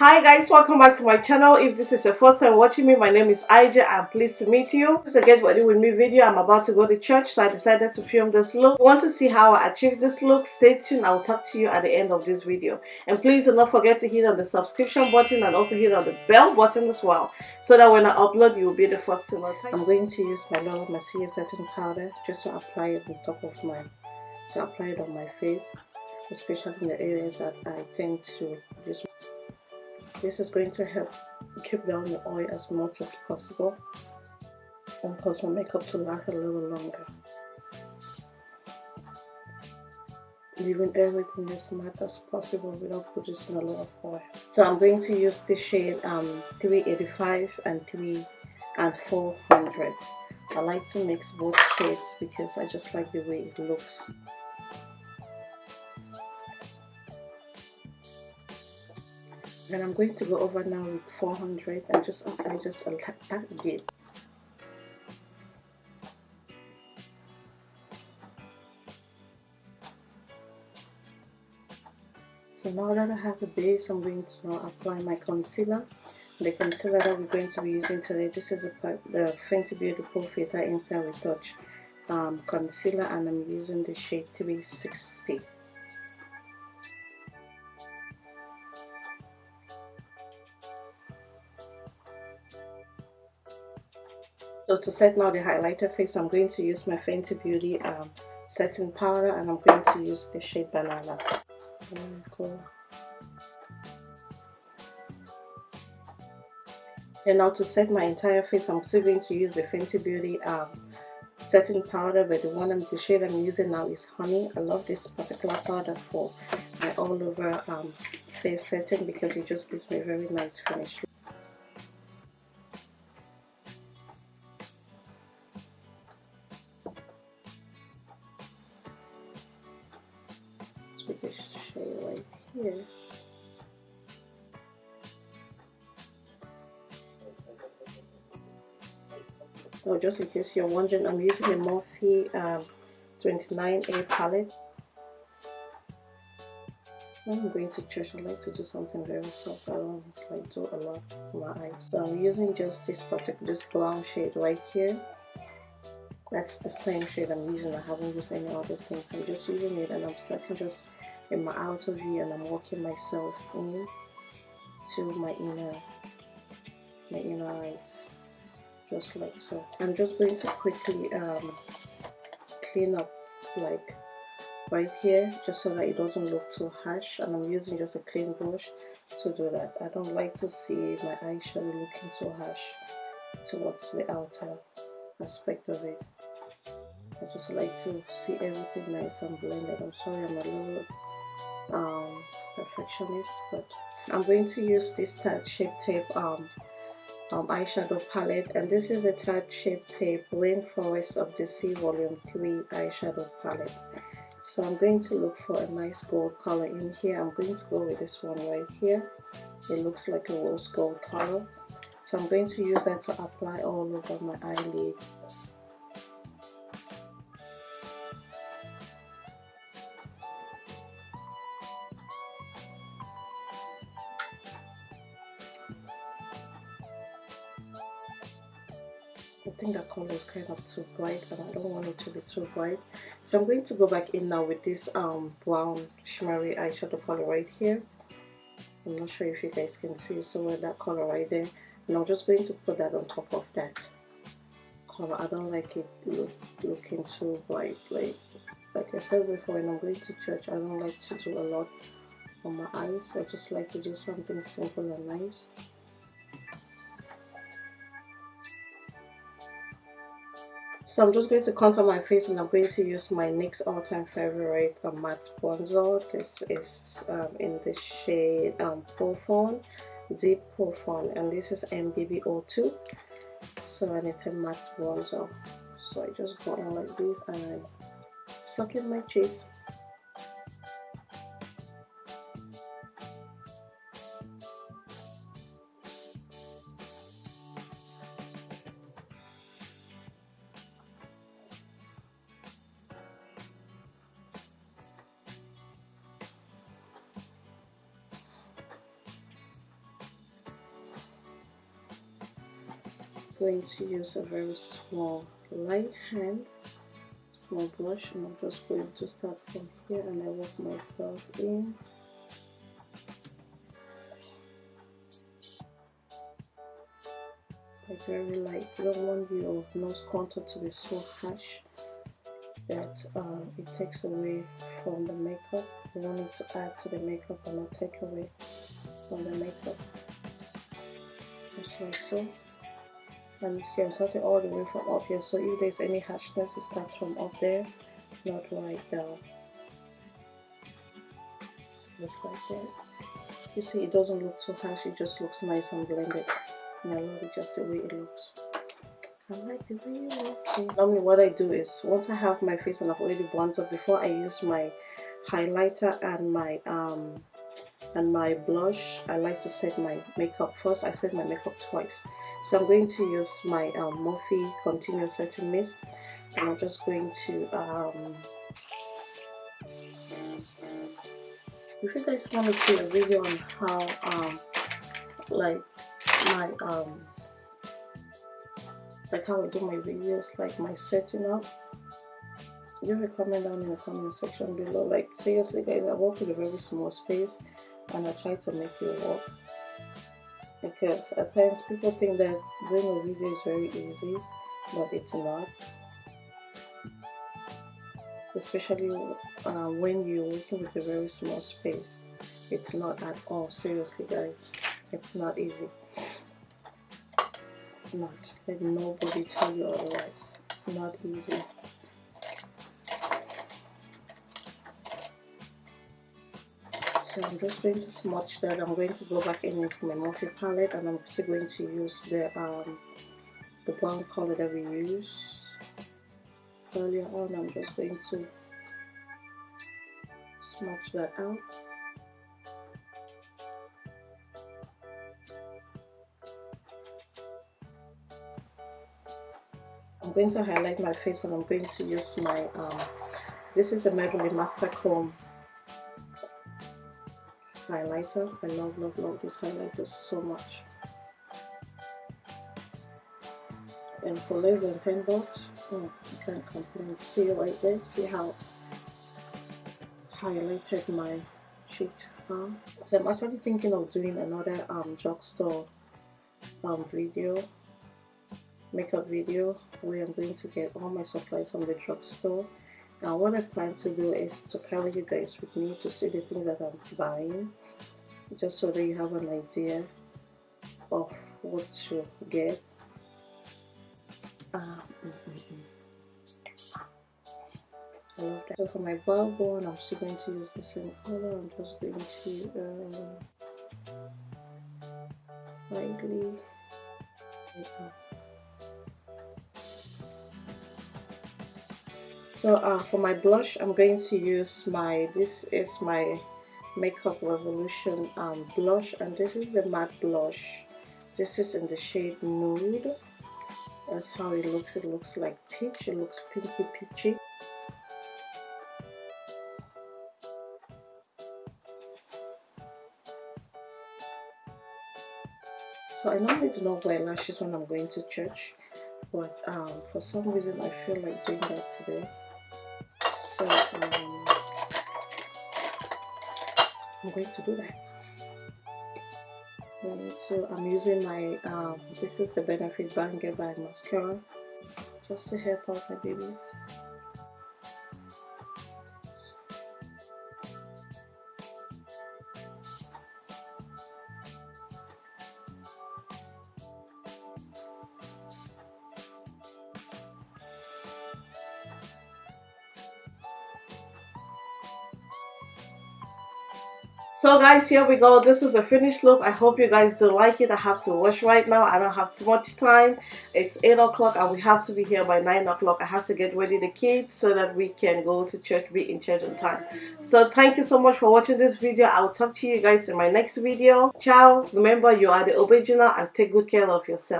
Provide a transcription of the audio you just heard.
hi guys welcome back to my channel. If this is your first time watching me my name is Ija i'm pleased to meet you. This is a get ready with me video. I'm about to go to church so i decided to film this look. If you want to see how i achieved this look. Stay tuned. I'll talk to you at the end of this video. And please do not forget to hit on the subscription button and also hit on the bell button as well so that when i upload you will be the first to know i'm going to use my Laura Mercier setting powder just to apply it on top of my to apply it on my face especially in the areas that i tend to just this is going to help keep down the oil as much as possible and cause my makeup to last a little longer. Leaving everything as matte as possible without producing a lot of oil. So I'm going to use the shade um, 385 and 3 and 400. I like to mix both shades because I just like the way it looks. And I'm going to go over now with 400 and just apply just a that bit so now that I have the base I'm going to now apply my concealer. The concealer that we're going to be using today this is a, the Fenty Pro Filt'r Instant Retouch um, concealer and I'm using the shade 360 So to set now the highlighter face, I'm going to use my Fenty Beauty um, setting powder and I'm going to use the shade Banana. And now to set my entire face, I'm still going to use the Fenty Beauty um, setting powder, but the one I'm, the shade I'm using now is Honey. I love this particular powder for my all over um, face setting because it just gives me a very nice finish. Here. So just in case you're wondering, I'm using a Morphe um, 29A palette. I'm going to church, I like to do something very soft. I don't like do a lot on my eyes. So I'm using just this particular, this brown shade right here. That's the same shade I'm using. I haven't used any other things. I'm just using it and I'm starting just in my outer V and I'm walking myself in to my inner my inner eyes just like so. I'm just going to quickly um, clean up like right here just so that it doesn't look too harsh. And I'm using just a clean brush to do that. I don't like to see my eyeshadow looking too harsh towards the outer aspect of it. I just like to see everything nice and blended. I'm sorry I'm a little um, perfectionist but I'm going to use this Tarte Shape Tape um, um, eyeshadow palette and this is a Tarte Shape Tape Rainforest of the Sea Volume 3 eyeshadow palette. So I'm going to look for a nice gold color in here. I'm going to go with this one right here. It looks like a rose gold color. So I'm going to use that to apply all over my eyelid I think that color is kind of too bright and I don't want it to be too bright. So I'm going to go back in now with this um, brown shimmery eyeshadow color right here. I'm not sure if you guys can see so that color right there. And I'm just going to put that on top of that color. I don't like it look, looking too bright like like I said before when I'm going to church I don't like to do a lot on my eyes. I just like to do something simple and nice So I'm just going to contour my face and I'm going to use my NYX all-time favorite uh, matte bronzer. This is um, in the shade um, Profound, Deep Profound and this is MBB02. So I need a matte bronzer. So I just go on like this and I suck in my cheeks going to use a very small light hand small brush and I'm just going to start from here and I work myself in. Like very light. You don't want your nose contour to be so harsh that uh, it takes away from the makeup. You want it to add to the makeup and not take away from the makeup. Just like so and see I'm starting all the way from up here. So if there's any harshness it starts from up there not right down. Just like that. You see it doesn't look too harsh it just looks nice and blended. And I love it just the way it looks. I like the way it looks. Normally what I do is once I have my face and I've already blended up before I use my highlighter and my um and my blush I like to set my makeup first. I set my makeup twice. So I'm going to use my um, Morphe continuous setting mist and I'm just going to um, if you guys want to see a video on how um, like my um like how I do my videos like my setting up leave a comment down in the comment section below. Like seriously guys I work with a very small space and I try to make it work. Because at times people think that doing a video is very easy but it's not. Especially uh, when you're working with a very small space. It's not at all seriously guys. It's not easy. It's not. Let nobody tell you otherwise. It's not easy so I'm just going to smudge that. I'm going to go back in into my Morphe palette and I'm also going to use the um, the brown color that we used earlier on. I'm just going to smudge that out. I'm going to highlight my face and I'm going to use my um, this is the Maybelline Master Chrome highlighter. I love, love, love this highlighter so much. And for less than 10 bucks, oh, you can't complain. See right there? See how highlighted my cheeks are? So I'm actually thinking of doing another um, drugstore um, video, makeup video, where I'm going to get all my supplies from the drugstore now what I plan to do is to carry you guys with me to see the things that I'm buying just so that you have an idea of what to get um, mm, mm, mm. I love that. So for my brow bone, I'm still going to use the same color. I'm just going to um, lightly so uh, for my blush I'm going to use my this is my makeup revolution um, blush and this is the matte blush. This is in the shade nude. That's how it looks. It looks like peach. It looks pinky peachy. So I normally do not wear lashes when I'm going to church but um, for some reason I feel like doing that today I'm going to do that. So I'm using my um, this is the Benefit Bang by mascara just to help out my babies so guys here we go. This is a finished look. I hope you guys do like it. I have to wash right now. I don't have too much time. It's eight o'clock and we have to be here by nine o'clock. I have to get ready the kids so that we can go to church be in church on time. So thank you so much for watching this video. I'll talk to you guys in my next video. Ciao. Remember you are the original and take good care of yourself